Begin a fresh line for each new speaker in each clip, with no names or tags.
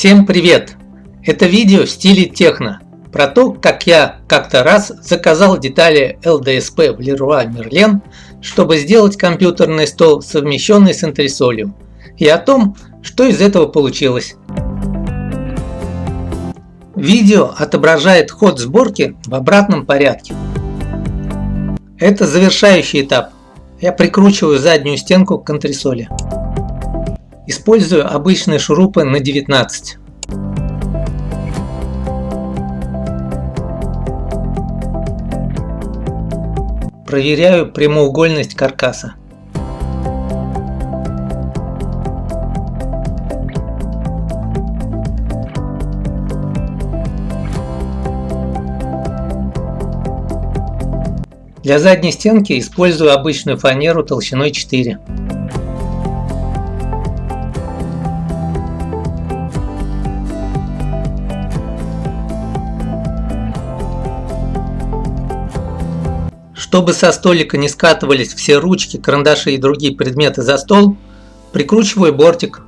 Всем привет! Это видео в стиле техно, про то, как я как-то раз заказал детали LDSP в Leroy Merlin, чтобы сделать компьютерный стол, совмещенный с антресолью, и о том, что из этого получилось. Видео отображает ход сборки в обратном порядке. Это завершающий этап. Я прикручиваю заднюю стенку к антресоли. Использую обычные шурупы на 19. Проверяю прямоугольность каркаса. Для задней стенки использую обычную фанеру толщиной 4. Чтобы со столика не скатывались все ручки, карандаши и другие предметы за стол, прикручиваю бортик.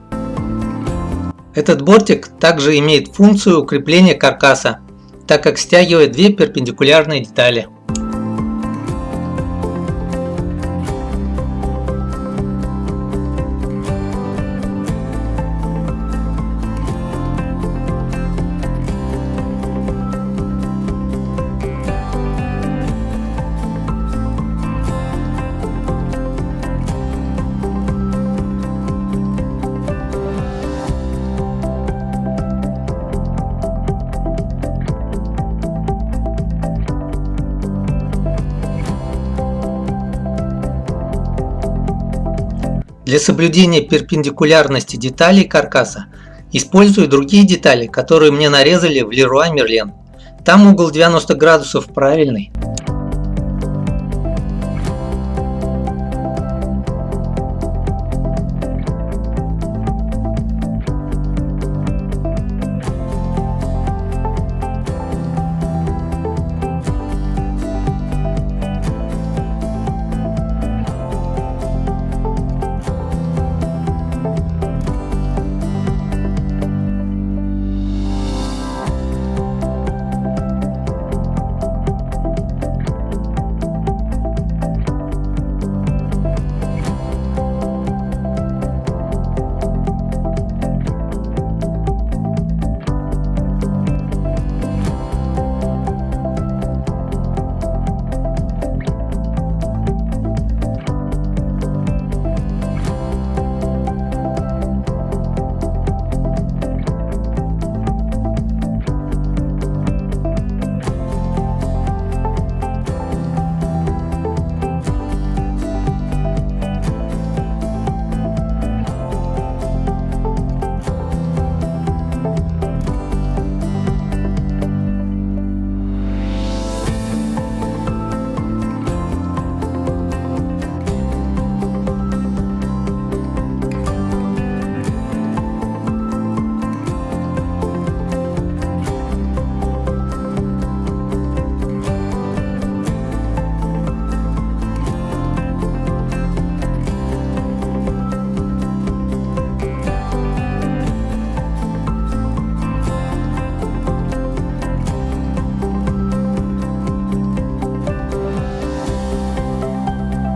Этот бортик также имеет функцию укрепления каркаса, так как стягивает две перпендикулярные детали. Для соблюдения перпендикулярности деталей каркаса использую другие детали, которые мне нарезали в Leroy Merlin. Там угол 90 градусов правильный.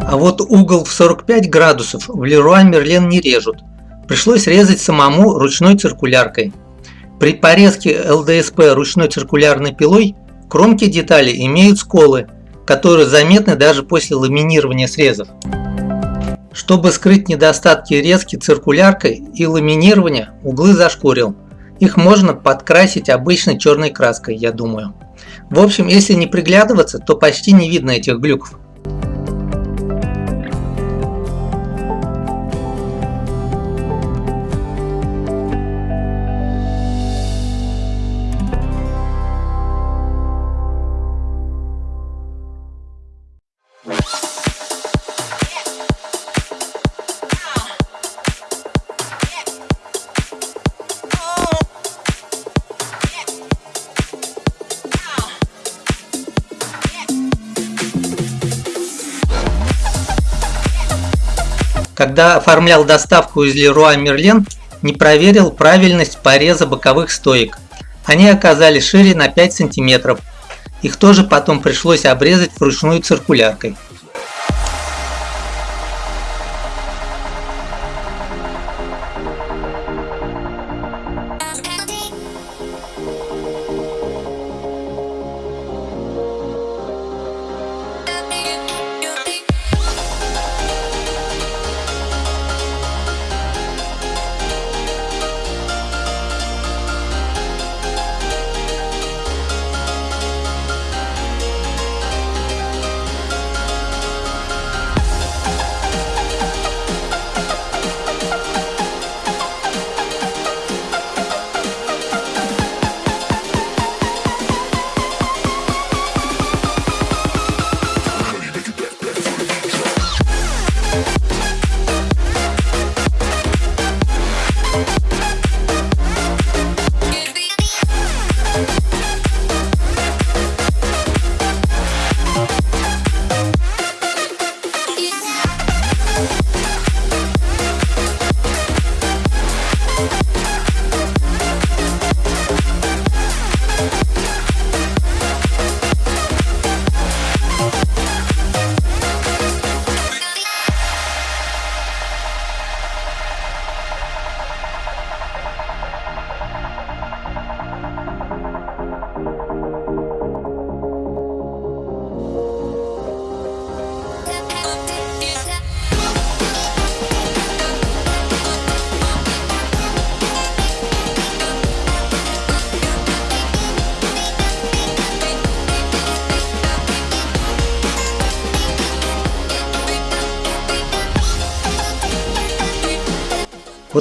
А вот угол в 45 градусов в Leroy Merlin не режут. Пришлось резать самому ручной циркуляркой. При порезке ЛДСП ручной циркулярной пилой кромки детали имеют сколы, которые заметны даже после ламинирования срезов. Чтобы скрыть недостатки резки циркуляркой и ламинирования, углы зашкурил. Их можно подкрасить обычной черной краской, я думаю. В общем, если не приглядываться, то почти не видно этих глюков. Когда оформлял доставку из Leroy Merlin, не проверил правильность пореза боковых стоек. Они оказались шире на 5 см. Их тоже потом пришлось обрезать вручную циркуляркой.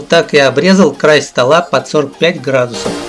Так я обрезал край стола под 45 градусов.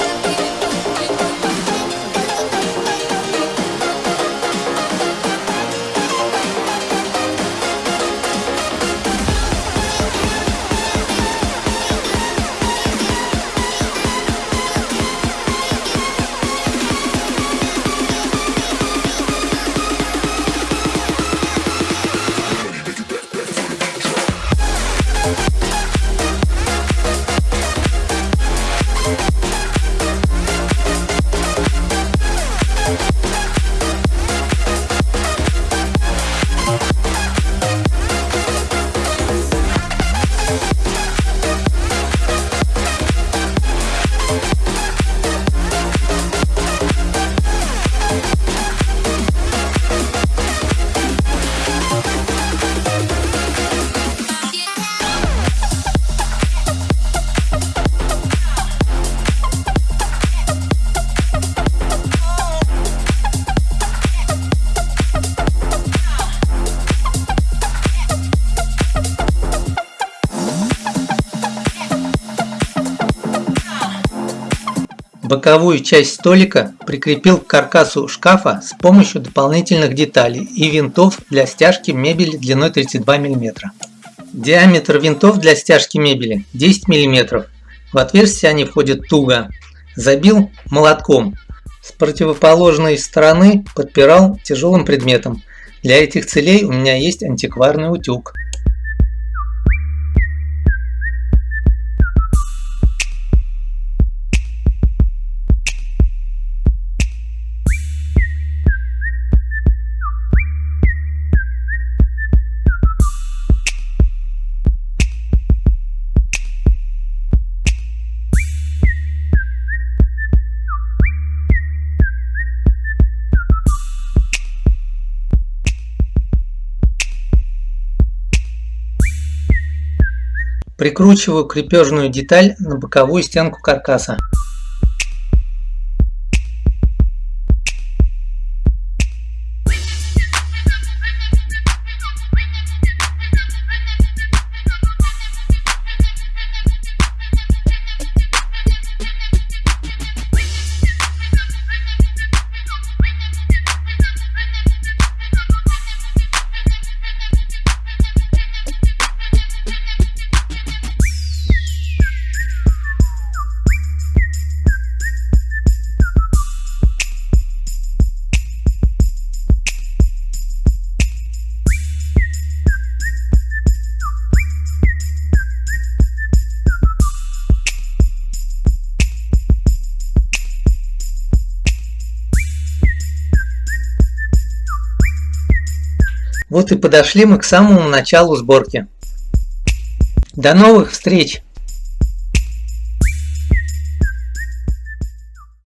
Боковую часть столика прикрепил к каркасу шкафа с помощью дополнительных деталей и винтов для стяжки мебели длиной 32 мм. Диаметр винтов для стяжки мебели 10 мм. В отверстие они входят туго. Забил молотком. С противоположной стороны подпирал тяжелым предметом. Для этих целей у меня есть антикварный утюг. Прикручиваю крепежную деталь на боковую стенку каркаса. Вот и подошли мы к самому началу сборки. До новых встреч!